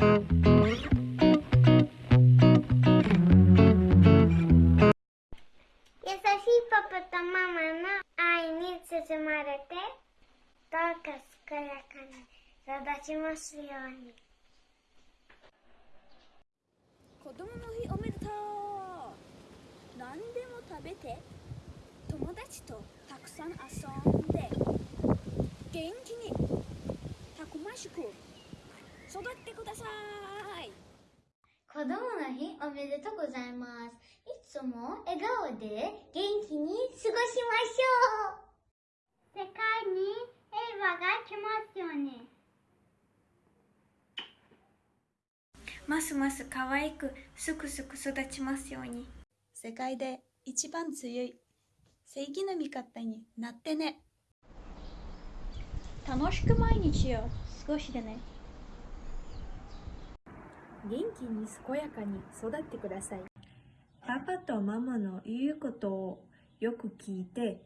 優しいパパとママの愛に包まれて、どうか健やかに育ちますように。子供の日おめでとう。何でも食べて。友達とたくさん遊んで。元気に。たくましく。育ってください子供の日おめでとうございます。いつも笑顔で元気に過ごしましょう。世界に平和が来ますように。ますます可愛くすくすく育ちますように世界で一番強い正義の味方になってね楽しく毎日を過ごしてね元気に健やかに育ってください。パパとママの言うことをよく聞いて、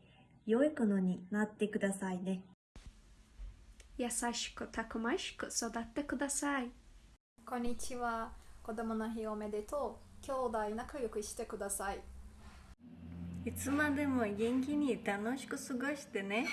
良い子のになってくださいね。優しくたくましく育ってください。こんにちは。子供の日おめでとう。兄弟仲良くしてください。いつまでも元気に楽しく過ごしてね。